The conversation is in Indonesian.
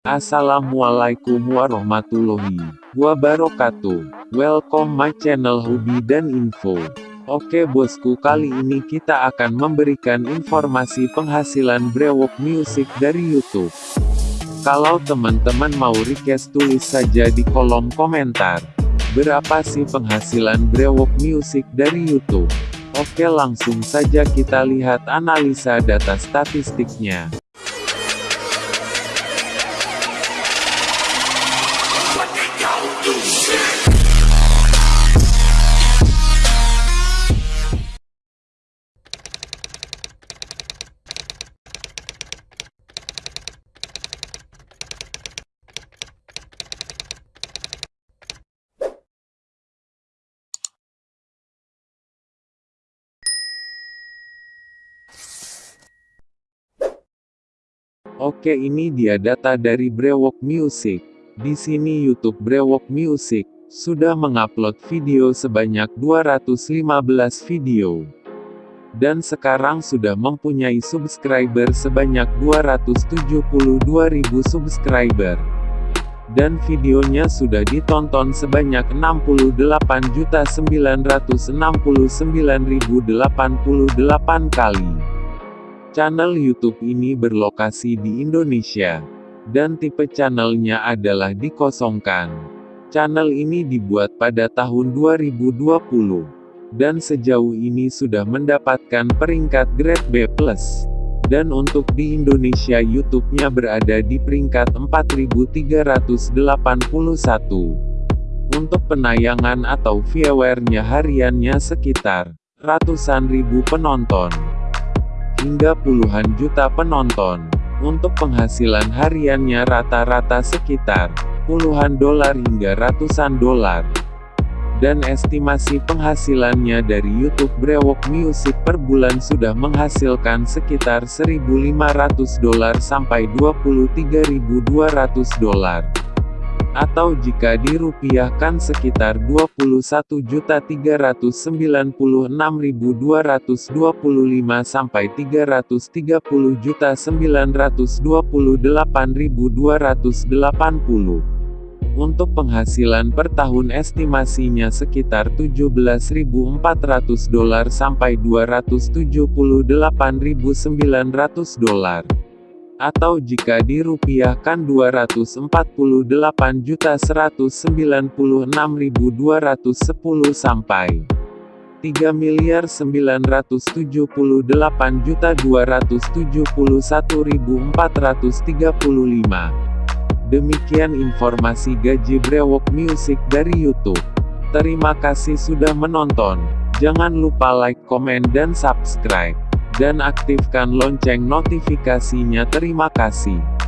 Assalamualaikum warahmatullahi wabarakatuh. Welcome my channel Hobi dan Info. Oke bosku kali ini kita akan memberikan informasi penghasilan brewok music dari YouTube. Kalau teman-teman mau request tulis saja di kolom komentar. Berapa sih penghasilan brewok music dari YouTube? Oke langsung saja kita lihat analisa data statistiknya. Oke ini dia data dari Brewok Music. Di sini YouTube Brewok Music sudah mengupload video sebanyak 215 video. Dan sekarang sudah mempunyai subscriber sebanyak 272.000 subscriber. Dan videonya sudah ditonton sebanyak 68.969.088 kali. Channel YouTube ini berlokasi di Indonesia. Dan tipe channelnya adalah dikosongkan. Channel ini dibuat pada tahun 2020. Dan sejauh ini sudah mendapatkan peringkat grade B+. Dan untuk di Indonesia YouTube-nya berada di peringkat 4381. Untuk penayangan atau viewernya hariannya sekitar ratusan ribu penonton hingga puluhan juta penonton. Untuk penghasilan hariannya rata-rata sekitar puluhan dolar hingga ratusan dolar. Dan estimasi penghasilannya dari YouTube Brewok Music per bulan sudah menghasilkan sekitar 1.500 dolar sampai 23.200 dolar atau jika dirupiahkan sekitar 21.396.225 sampai 330.928.280. Untuk penghasilan per tahun estimasinya sekitar 17.400 dolar sampai 278.900 dolar atau jika dirupiahkan 248.196.210 sampai 3 miliar 978 juta 271.435. Demikian informasi gaji brewok music dari YouTube. Terima kasih sudah menonton. Jangan lupa like, komen dan subscribe dan aktifkan lonceng notifikasinya terima kasih.